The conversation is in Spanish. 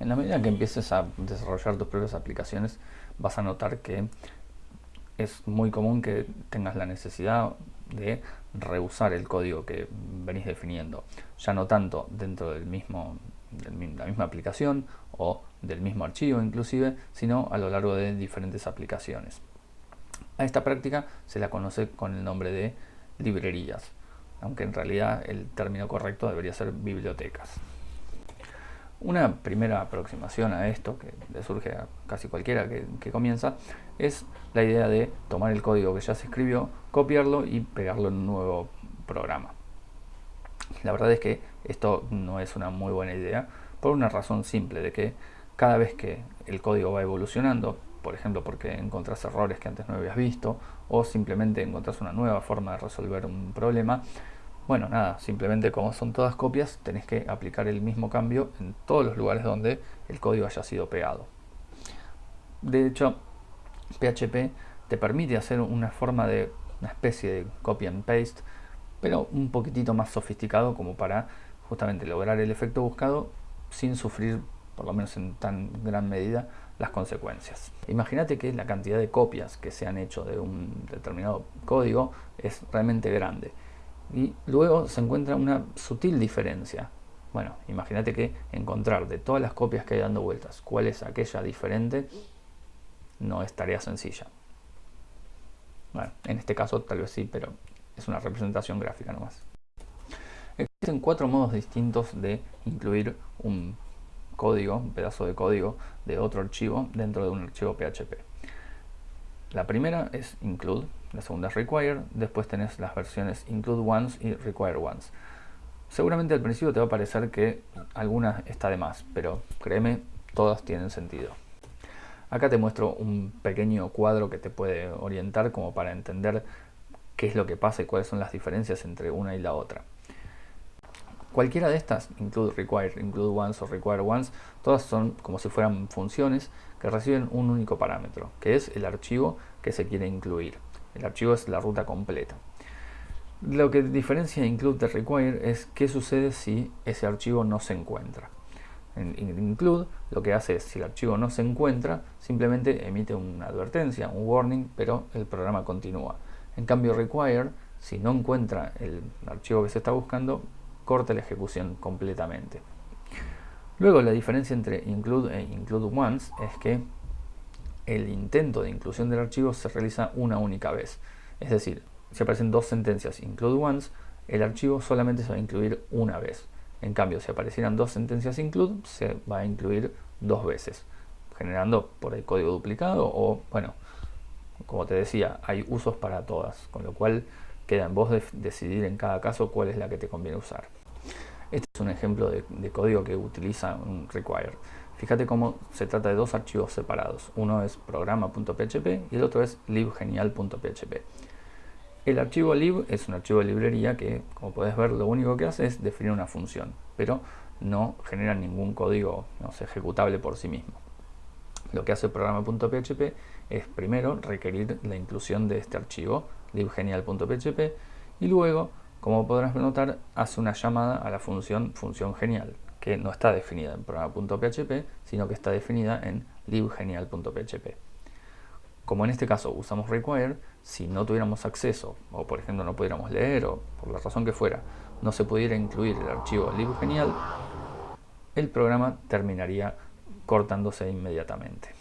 En la medida que empieces a desarrollar tus propias aplicaciones, vas a notar que es muy común que tengas la necesidad de reusar el código que venís definiendo, ya no tanto dentro del mismo, de la misma aplicación o del mismo archivo inclusive, sino a lo largo de diferentes aplicaciones. A esta práctica se la conoce con el nombre de librerías, aunque en realidad el término correcto debería ser bibliotecas. Una primera aproximación a esto, que le surge a casi cualquiera que, comienza, es la idea de tomar el código que ya se escribió, copiarlo y pegarlo en un nuevo programa. La verdad es que esto no es una muy buena idea, por una razón simple, de que cada vez que el código va evolucionando, por ejemplo porque encontrás errores que antes no habías visto, o simplemente encontrás una nueva forma de resolver un problema, bueno, nada, simplemente como son todas copias, tenés que aplicar el mismo cambio en todos los lugares donde el código haya sido pegado. De hecho, PHP te permite hacer una forma de una especie de copy and paste, pero un poquitito más sofisticado como para justamente lograr el efecto buscado sin sufrir, por lo menos en tan gran medida, las consecuencias. Imagínate que la cantidad de copias que se han hecho de un determinado código es realmente grande y luego se encuentra una sutil diferencia. Bueno, imagínate que encontrar de todas las copias que hay dando vueltas cuál es aquella diferente no es tarea sencilla. Bueno, en este caso tal vez sí, pero es una representación gráfica nomás. Existen cuatro modos distintos de incluir un código, un pedazo de código de otro archivo dentro de un archivo PHP. La primera es include, la segunda es require, después tenés las versiones include once y require once. Seguramente al principio te va a parecer que alguna está de más, pero créeme, todas tienen sentido. Acá te muestro un pequeño cuadro que te puede orientar como para entender qué es lo que pasa y cuáles son las diferencias entre una y la otra. Cualquiera de estas, include require, include once o require once, todas son como si fueran funciones que reciben un único parámetro, que es el archivo que se quiere incluir. El archivo es la ruta completa. Lo que diferencia include de require es qué sucede si ese archivo no se encuentra. En include lo que hace es, si el archivo no se encuentra, simplemente emite una advertencia, un warning, pero el programa continúa. En cambio require, si no encuentra el archivo que se está buscando, corta la ejecución completamente. Luego la diferencia entre include e include once es que el intento de inclusión del archivo se realiza una única vez. Es decir, si aparecen dos sentencias include once, el archivo solamente se va a incluir una vez. En cambio, si aparecieran dos sentencias include, se va a incluir dos veces, generando por el código duplicado o, bueno, como te decía, hay usos para todas, con lo cual queda en vos decidir en cada caso cuál es la que te conviene usar. Este es un ejemplo de, código que utiliza un require. Fíjate cómo se trata de dos archivos separados. Uno es programa.php y el otro es libgenial.php. El archivo lib es un archivo de librería que, como puedes ver, lo único que hace es definir una función, pero no genera ningún código no ejecutable por sí mismo. Lo que hace programa.php es primero requerir la inclusión de este archivo, libgenial.php, y luego, como podrás notar, hace una llamada a la función función genial, que no está definida en programa.php, sino que está definida en libgenial.php. Como en este caso usamos require, si no tuviéramos acceso, o por ejemplo no pudiéramos leer, o por la razón que fuera, no se pudiera incluir el archivo libgenial, el programa terminaría cortándose inmediatamente.